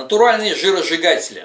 Натуральные жиросжигатели.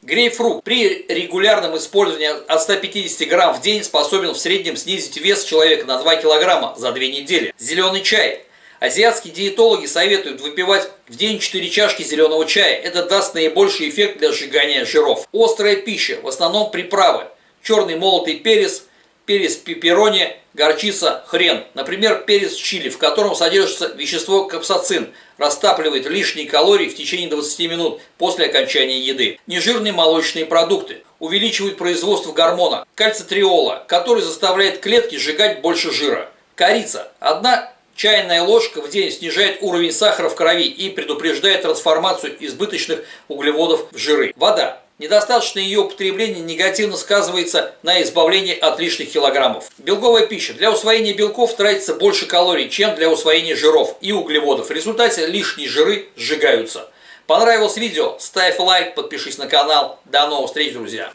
Грейпфрут при регулярном использовании от 150 грамм в день способен в среднем снизить вес человека на 2 килограмма за 2 недели. Зеленый чай. Азиатские диетологи советуют выпивать в день 4 чашки зеленого чая. Это даст наибольший эффект для сжигания жиров. Острая пища, в основном приправы. Черный молотый перец, перец пепперони, горчица, хрен. Например, перец чили, в котором содержится вещество капсацин, растапливает лишние калории в течение 20 минут после окончания еды. Нежирные молочные продукты увеличивают производство гормона кальцитриола, который заставляет клетки сжигать больше жира. Корица. Одна Чайная ложка в день снижает уровень сахара в крови и предупреждает трансформацию избыточных углеводов в жиры. Вода. Недостаточное ее употребление негативно сказывается на избавлении от лишних килограммов. Белковая пища. Для усвоения белков тратится больше калорий, чем для усвоения жиров и углеводов. В результате лишние жиры сжигаются. Понравилось видео? Ставь лайк, подпишись на канал. До новых встреч, друзья!